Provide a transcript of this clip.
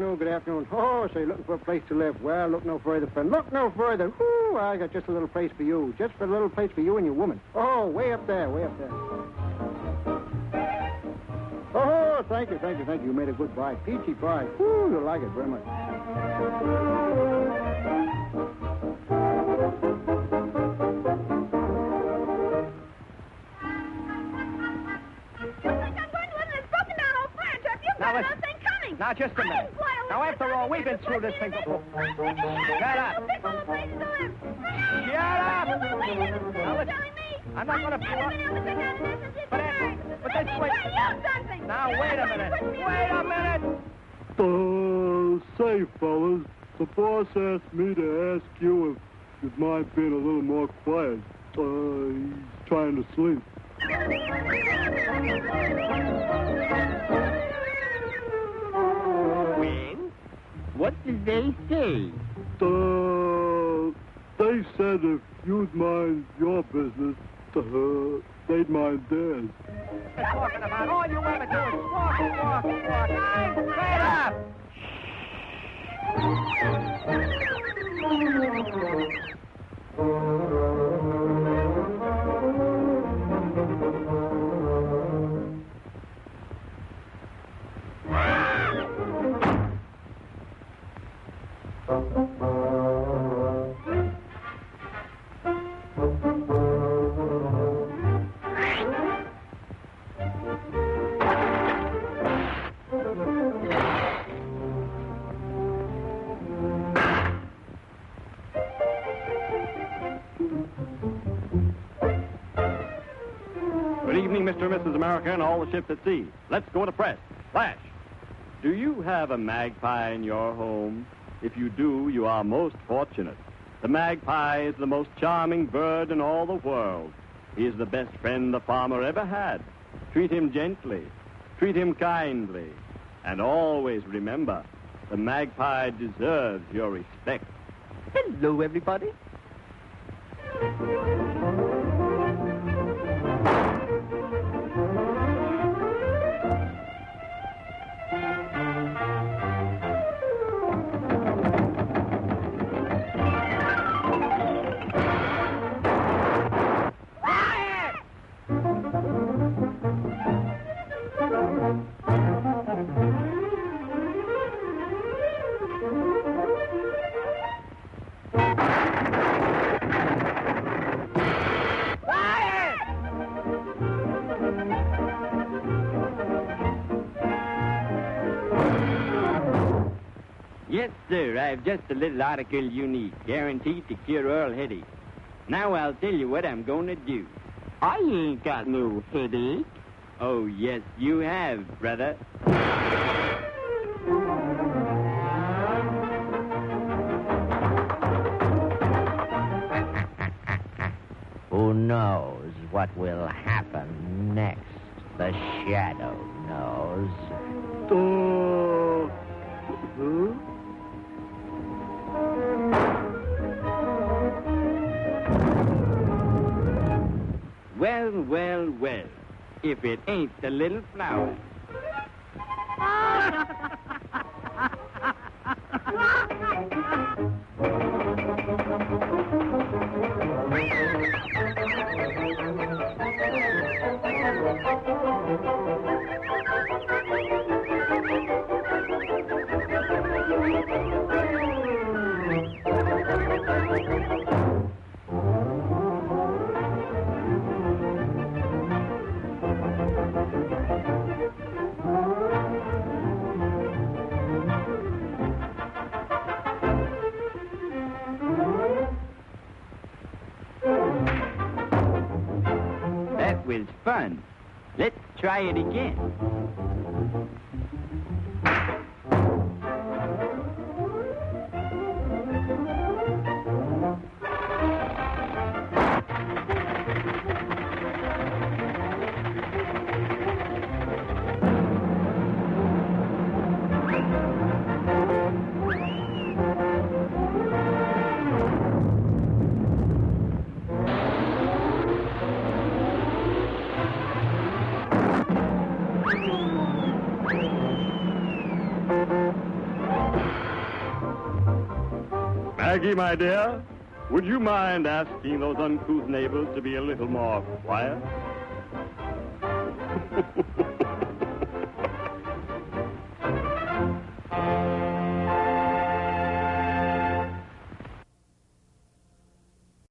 afternoon, good afternoon. Oh, so you're looking for a place to live. Well, look no further, friend. Look no further. Whoo, I got just a little place for you. Just for a little place for you and your woman. Oh, way up there, way up there. Oh, thank you, thank you, thank you. You made a good buy. Peachy pie. Whoo, you'll like it very much. Now, listen. Now, just a minute. Now, after all, we've been through this thing before. Shut up. Shut up. Now, listen. I'm not going to pull up. But, uh, but this way. Now, wait a minute. Wait a minute. Uh, say, fellas, the boss asked me to ask you if you'd mind being a little more quiet. Uh, he's trying to sleep. What did they say? Uh, they said if you'd mind your business, uh, they'd mind theirs. You're talking about all you ever do is walk, walk, walk. Shut up. Good evening, Mr. and Mrs. America and all the ships at sea. Let's go to press. Flash. Do you have a magpie in your home? If you do, you are most fortunate. The magpie is the most charming bird in all the world. He is the best friend the farmer ever had. Treat him gently. Treat him kindly. And always remember, the magpie deserves your respect. Hello, everybody. Yes, sir. I've just a little article you need, guaranteed to cure Earl headache. Now I'll tell you what I'm going to do. I ain't got no headache. Oh, yes, you have, brother. Who knows what will happen next? The shadow knows. Well, well. If it ain't the little flower. Was fun. Let's try it again. Maggie, my dear, would you mind asking those uncouth neighbors to be a little more quiet?